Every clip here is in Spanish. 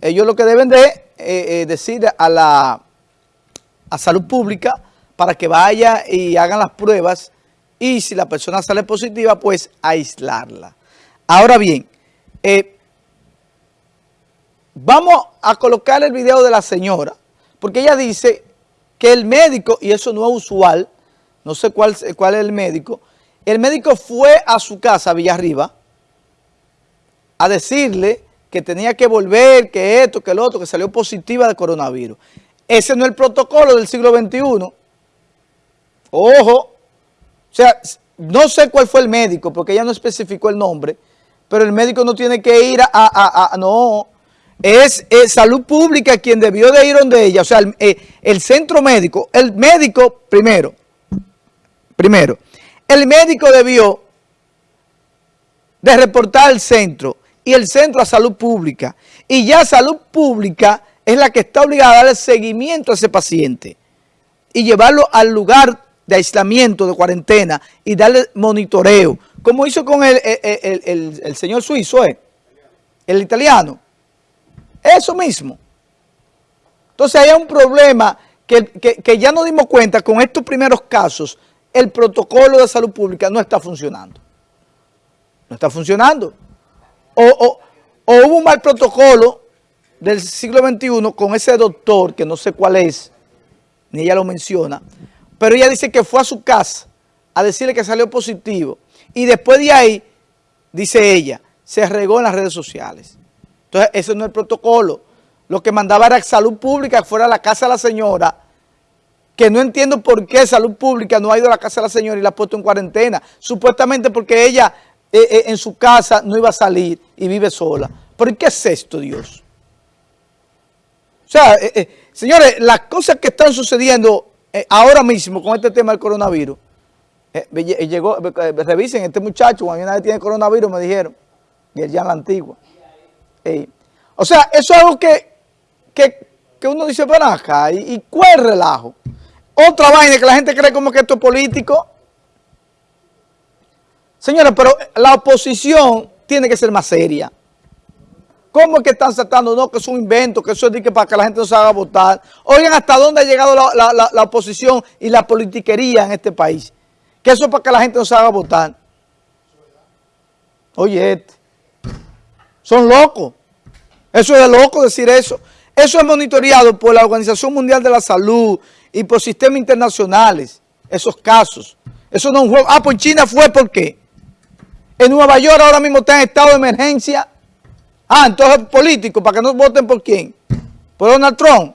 Ellos lo que deben de eh, eh, decir a la a salud pública para que vaya y hagan las pruebas y si la persona sale positiva, pues aislarla. Ahora bien, eh, vamos a colocar el video de la señora, porque ella dice que el médico, y eso no es usual, no sé cuál, cuál es el médico, el médico fue a su casa, Villarriba, a decirle que tenía que volver, que esto, que lo otro, que salió positiva de coronavirus. Ese no es el protocolo del siglo XXI. Ojo, o sea, no sé cuál fue el médico, porque ella no especificó el nombre, pero el médico no tiene que ir a, no, es, salud pública quien debió de ir donde ella, o sea, el, eh, el centro médico, el médico, primero, primero, el médico debió de reportar al centro, y el Centro a Salud Pública. Y ya Salud Pública es la que está obligada a darle seguimiento a ese paciente y llevarlo al lugar de aislamiento, de cuarentena y darle monitoreo, como hizo con el, el, señor suizo, ¿eh? el italiano. Eso mismo. Entonces hay un problema que, que ya nos dimos cuenta con estos primeros casos, el protocolo de salud pública no está funcionando. No está funcionando o, hubo un mal protocolo del siglo XXI con ese doctor, que no sé cuál es, ni ella lo menciona, pero ella dice que fue a su casa a decirle que salió positivo. Y después de ahí, dice ella, se regó en las redes sociales. Entonces, ese no es el protocolo. Lo que mandaba era salud pública fuera a la casa de la señora, que no entiendo por qué salud pública no ha ido a la casa de la señora y la ha puesto en cuarentena. Supuestamente porque ella eh, eh, en su casa no iba a salir y vive sola. ¿Por qué es esto, Dios? O sea, eh, señores, las cosas que están sucediendo ahora mismo con este tema del coronavirus, llegó, revisen, este muchacho, cuando nadie tiene coronavirus, me dijeron, y ya en la antigua. o sea, eso es algo que, que, uno dice, para acá, y, y cuál relajo. Otra vaina que la gente cree como que esto es político, Señores, pero la oposición tiene que ser más seria. ¿Cómo es que están saltando? No, que es un invento, que eso es que para que la gente no se haga votar. Oigan, ¿hasta dónde ha llegado la, oposición y la politiquería en este país? Que eso es para que la gente no se haga votar. Oye, este. Son locos. Eso es loco decir eso. Eso es monitoreado por la Organización Mundial de la Salud y por sistemas internacionales, esos casos. Eso no es un juego. Ah, pues China fue, ¿por qué? En Nueva York ahora mismo está en estado de emergencia. Ah, entonces político, para que no voten por quién. Por Donald Trump.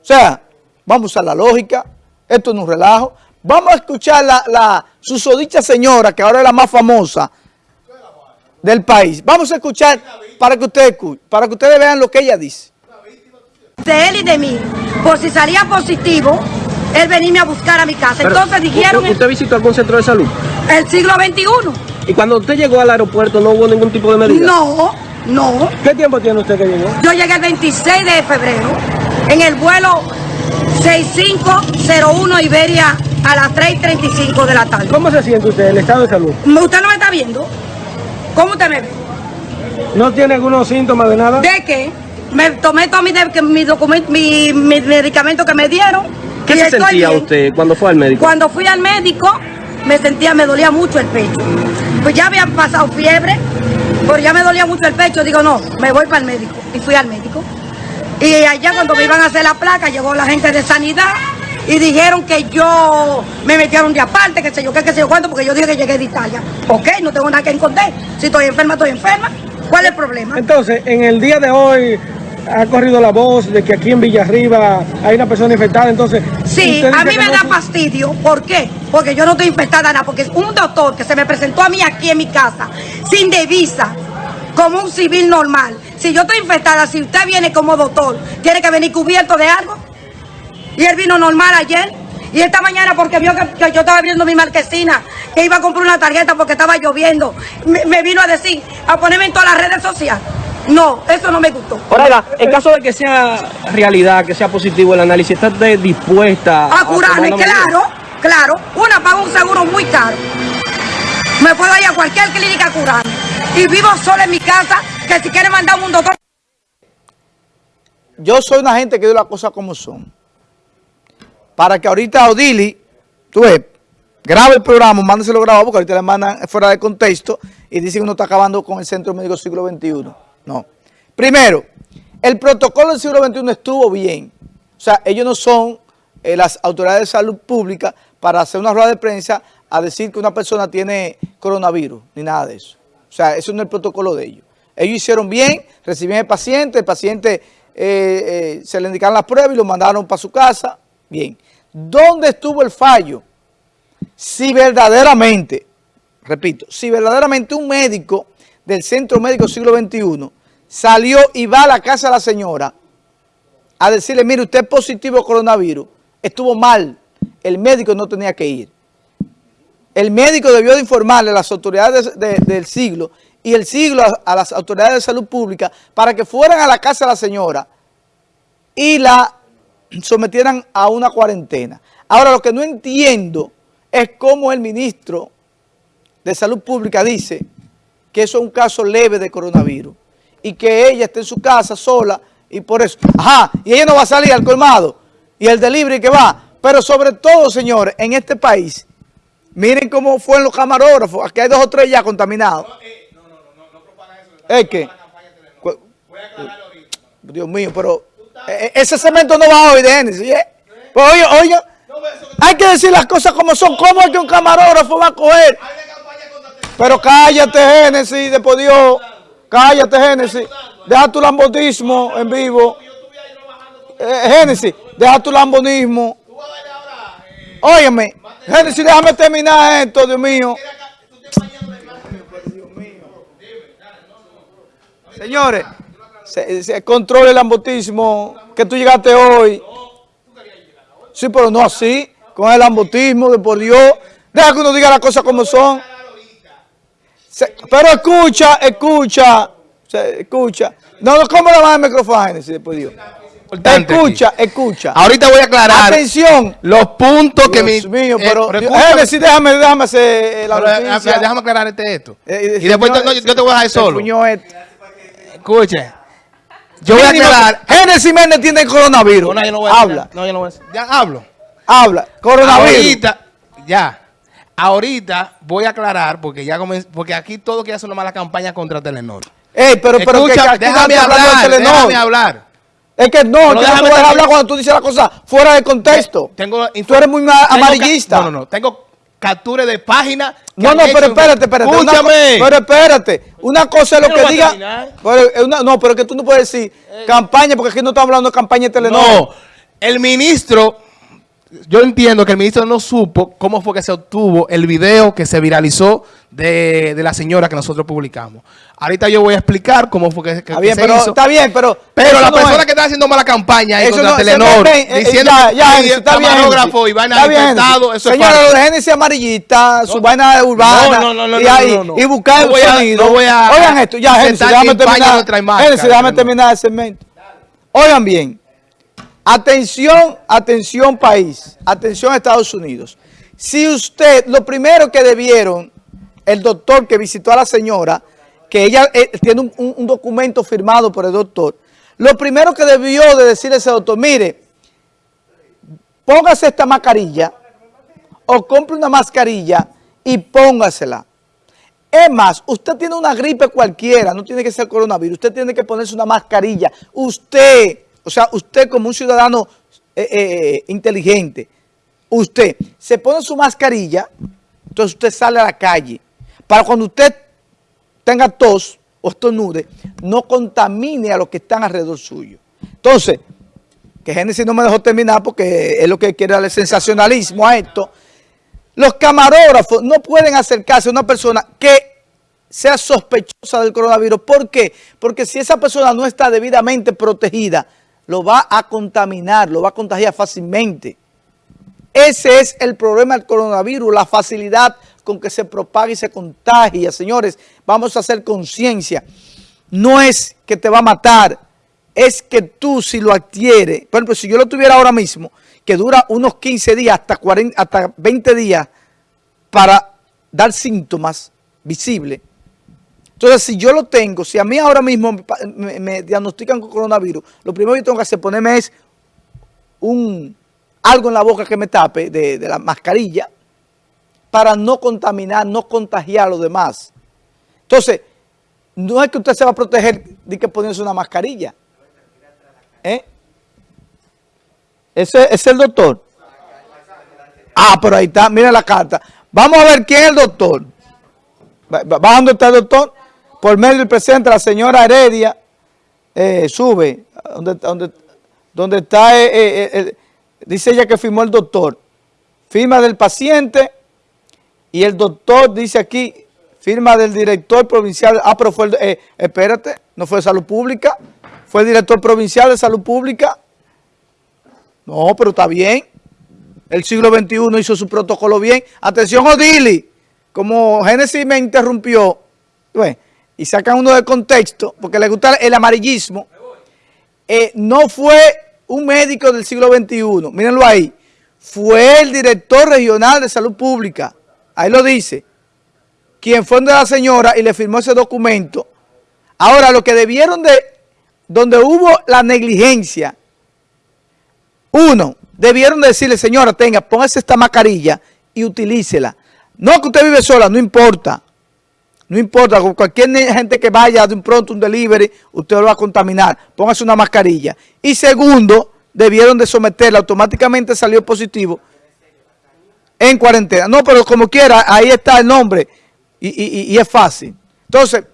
O sea, vamos a la lógica. Esto es un relajo. Vamos a escuchar la, la susodicha señora, que ahora es la más famosa del país. Vamos a escuchar para que ustedes para que ustedes vean lo que ella dice. De él y de mí, por si salía positivo, él venirme a buscar a mi casa. Entonces dijeron... ¿Usted visitó algún centro de salud? El siglo XXI. ¿Y cuando usted llegó al aeropuerto no hubo ningún tipo de medida? No, no. ¿Qué tiempo tiene usted que llegó? Yo llegué el 26 de febrero en el vuelo 6501 Iberia a las 3.35 de la tarde. ¿Cómo se siente usted, el estado de salud? ¿Usted no me está viendo? ¿Cómo usted me ve? ¿No tiene algunos síntomas de nada? ¿De qué? Me tomé todo mi, mi, mi medicamento que me dieron. ¿Qué se sentía usted cuando fue al médico? Cuando fui al médico, me sentía, me dolía mucho el pecho. Pues ya había pasado fiebre, pero ya me dolía mucho el pecho. Digo, no, me voy para el médico. Y fui al médico. Y allá cuando me iban a hacer la placa, llegó la gente de sanidad y dijeron que yo me metieron de aparte, que sé yo qué, que sé yo cuánto, porque yo dije que llegué de Italia. Ok, no tengo nada que esconder. Si estoy enferma, estoy enferma. ¿Cuál es el problema? Entonces, en el día de hoy, ha corrido la voz de que aquí en Villarriba hay una persona infectada, entonces... Sí, a mí me da fastidio. ¿Por qué? Porque yo no estoy infectada nada, porque es un doctor que se me presentó a mí aquí en mi casa, sin divisa, como un civil normal. Si yo estoy infectada, si usted viene como doctor, tiene que venir cubierto de algo. Y él vino normal ayer. Y esta mañana porque vio que, yo estaba abriendo mi marquesina, que iba a comprar una tarjeta porque estaba lloviendo, me, me vino a decir, a ponerme en todas las redes sociales. No, eso no me gustó. Ahora, en caso de que sea realidad, que sea positivo el análisis, ¿estás dispuesta a, curarme? Claro, claro. Una paga un seguro muy caro. Me puedo ir a cualquier clínica a curarme. Y vivo sola en mi casa que si quiere mandar un doctor. Yo soy una gente que digo las cosas como son. Para que ahorita Odili, tú ves, grabe el programa, mándeselo grabado porque ahorita le mandan fuera de contexto y dicen que uno está acabando con el Centro Médico Siglo XXI. No. Primero, el protocolo del siglo XXI estuvo bien. O sea, ellos no son eh, las autoridades de salud pública para hacer una rueda de prensa a decir que una persona tiene coronavirus, ni nada de eso. O sea, eso no es el protocolo de ellos. Ellos hicieron bien, recibieron el paciente, el paciente eh, eh, se le indicaron las pruebas y lo mandaron para su casa. Bien. ¿Dónde estuvo el fallo? Si verdaderamente, repito, si verdaderamente un médico del Centro Médico Siglo XXI salió y va a la casa de la señora a decirle, mire, usted es positivo coronavirus, estuvo mal, el médico no tenía que ir. El médico debió de informarle a las autoridades del siglo y el siglo a, las autoridades de salud pública para que fueran a la casa de la señora y la sometieran a una cuarentena. Ahora, lo que no entiendo es cómo el ministro de Salud Pública dice que eso es un caso leve de coronavirus y que ella esté en su casa sola y por eso, ajá, y ella no va a salir al colmado y el delivery que va, pero sobre todo, señores, en este país, miren cómo fueron los camarógrafos, aquí hay dos o tres ya contaminados. No, no, no, no, no propaga eso. ¿Es que? Voy a aclarar ahorita. Dios mío, pero e, e, ese cemento no va hoy de Génesis, ¿eh? Pues oye, oye, hay que decir las cosas como son. ¿Cómo es que un camarógrafo va a coger? Pero cállate, Génesis, después Dios. Cállate, Génesis. Deja tu lambonismo en vivo. Eh, Génesis, deja tu lambonismo. Óyeme, Génesis, déjame terminar esto, Dios mío. Señores, se, controle el lambotismo que tú llegaste hoy. Sí, pero no así, con el lambotismo de por Dios. Deja que uno diga las cosas como son pero escucha, escucha, escucha. No, no, ¿cómo le va el micrófono después Dios? Escucha, escucha. Ahorita voy a aclarar. Atención. Los puntos que mi... mío, eh, pero... Eh, sí, déjame, déjame hacer eh, la pero, Déjame aclarar este esto. y después yo te voy a dejar solo. Escuche. Yo voy a aclarar. Génesis Méndez tiene coronavirus. No, yo no voy a Habla. No, yo no voy a Ya hablo. Habla. Coronavirus. Ahorita, ya. Ahorita voy a aclarar, porque ya porque aquí todo quiere hacer una mala campaña contra Telenor. Ey, pero, pero Escucha, que, déjame hablar, de déjame hablar. Es que no, no déjame hablar cuando tú dices la cosa fuera de contexto. Tengo tú eres muy amarillista. No, no, no. Tengo captura de página. No, no, pero espérate, espérate. Escúchame. pero espérate. Una cosa es lo que diga. Pero, no, pero que tú no puedes decir eh. campaña, porque aquí no estamos hablando de campaña de Telenor. No, el ministro yo entiendo que el ministro no supo cómo fue que se obtuvo el video que se viralizó de, la señora que nosotros publicamos. Ahorita yo voy a explicar cómo fue que, está bien, pero, Está bien, pero... Pero la persona que está haciendo mala campaña ahí contra Telenor, eh, diciendo ya, ya, que está camarógrafo y vaina infectado, eso Señora, es lo de Génesis amarillista, su vaina urbana, no, no, no, y, ahí, y buscar el sonido. Oigan esto, ya, Génesis, déjame terminar, Génesis, déjame terminar el segmento. Oigan bien. Atención, atención país, atención Estados Unidos. Si usted, lo primero que debieron, el doctor que visitó a la señora, que ella eh, tiene un, documento firmado por el doctor, lo primero que debió de decirle a ese doctor, mire, póngase esta mascarilla o compre una mascarilla y póngasela. Es más, usted tiene una gripe cualquiera, no tiene que ser coronavirus, usted tiene que ponerse una mascarilla. Usted o sea, usted como un ciudadano eh, eh, inteligente, usted se pone su mascarilla, entonces usted sale a la calle. Para cuando usted tenga tos o estornude, no contamine a los que están alrededor suyo. Entonces, que Génesis no me dejó terminar porque es lo que quiere darle sensacionalismo a esto. Los camarógrafos no pueden acercarse a una persona que sea sospechosa del coronavirus. ¿Por qué? Porque si esa persona no está debidamente protegida, lo va a contaminar, lo va a contagiar fácilmente. Ese es el problema del coronavirus, la facilidad con que se propaga y se contagia. Señores, vamos a hacer conciencia. No es que te va a matar, es que tú si lo adquieres, por ejemplo, si yo lo tuviera ahora mismo, que dura unos 15 días hasta, 40, hasta 20 días para dar síntomas visibles, Entonces, si yo lo tengo, si a mí ahora mismo me, diagnostican con coronavirus, lo primero que tengo que hacer ponerme es un, algo en la boca que me tape de, la mascarilla para no contaminar, no contagiar a los demás. Entonces, no es que usted se va a proteger de que poniéndose una mascarilla. ¿Eh? Ese, es el doctor. Ah, pero ahí está, mira la carta. Vamos a ver quién es el doctor. Va- va- donde está el doctor. Por medio del presidente, la señora Heredia, eh, sube, donde, donde, donde está, eh, eh, dice ella que firmó el doctor. Firma del paciente y el doctor dice aquí, firma del director provincial. Ah, pero fue el, espérate, no fue de salud pública, fue el director provincial de salud pública. No, pero está bien. El siglo XXI hizo su protocolo bien. Atención, Odili. Como Génesis me interrumpió, ¿ves? Y sacan uno de contexto, porque le gusta el amarillismo, eh, no fue un médico del siglo XXI, mírenlo ahí, fue el director regional de salud pública, ahí lo dice, quien fue donde la señora y le firmó ese documento. Ahora, lo que debieron de, donde hubo la negligencia, uno, debieron decirle, señora, tenga, póngase esta mascarilla y utilícela. No que usted vive sola, no importa. No importa, con cualquier gente que vaya de un pronto un delivery, usted lo va a contaminar. Póngase una mascarilla. Y segundo, debieron de someterla, automáticamente salió positivo en cuarentena. No, pero como quiera, ahí está el nombre y- y- y es fácil. Entonces,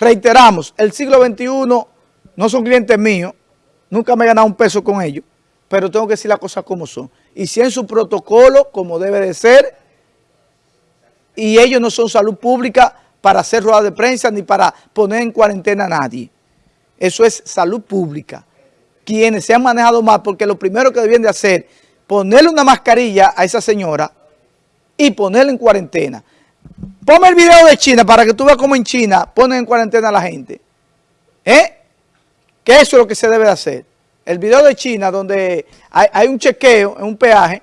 reiteramos, el siglo XXI no son clientes míos, nunca me he ganado un peso con ellos, pero tengo que decir las cosas como son. Y si en su protocolo, como debe de ser, y ellos no son salud pública para hacer ruedas de prensa ni para poner en cuarentena a nadie. Eso es salud pública. Quienes se han manejado mal, porque lo primero que debían de hacer, ponerle una mascarilla a esa señora y ponerla en cuarentena. Ponme el video de China para que tú veas cómo en China ponen en cuarentena a la gente. ¿Eh? Que eso es lo que se debe de hacer. El video de China donde hay, hay un chequeo en un peaje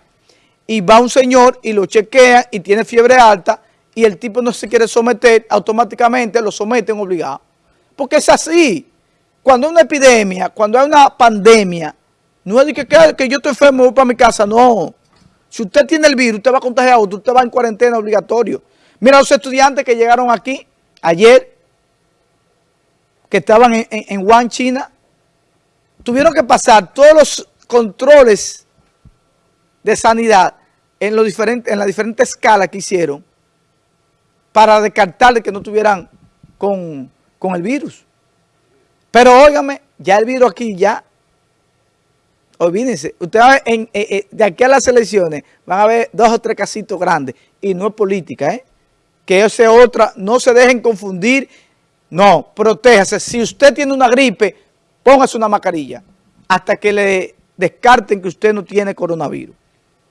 y va un señor y lo chequea y tiene fiebre alta y el tipo no se quiere someter, automáticamente lo someten obligado. Porque es así. Cuando hay una epidemia, cuando hay una pandemia, no es de que, que, yo estoy enfermo, voy para mi casa, no. Si usted tiene el virus, usted va a contagiar a otro, usted va en cuarentena obligatorio. Mira los estudiantes que llegaron aquí ayer, que estaban en, en, Wuhan, China, tuvieron que pasar todos los controles de sanidad en, los diferentes, en las diferentes escalas que hicieron para descartar de que no tuvieran con, con el virus. Pero óigame, ya el virus aquí ya, olvídense, usted va a ver en, eh, eh, de aquí a las elecciones van a ver dos o tres casitos grandes y no es política, ¿eh? Que ese otra, no se dejen confundir, no, protéjase. Si usted tiene una gripe, póngase una mascarilla hasta que le descarten que usted no tiene coronavirus.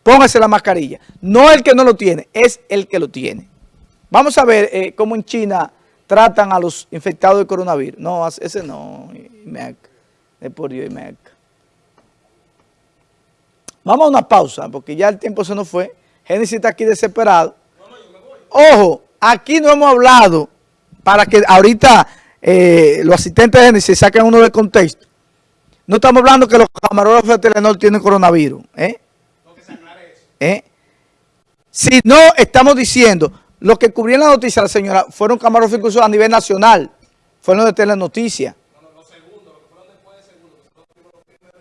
Póngase la mascarilla. No el que no lo tiene, es el que lo tiene. Vamos a ver eh, cómo en China tratan a los infectados de coronavirus. No, ese no, IMEC, de por Dios, IMEC. Vamos a una pausa, porque ya el tiempo se nos fue. Génesis está aquí desesperado. Ojo, aquí no hemos hablado, para que ahorita eh, los asistentes de Génesis saquen uno de contexto. No estamos hablando que los camarógrafos de Telenor tienen coronavirus. ¿eh? ¿Eh? Si no, estamos diciendo, lo que cubrieron la noticia la señora fueron camarógrafos incluso a nivel nacional, fueron de Telenoticias.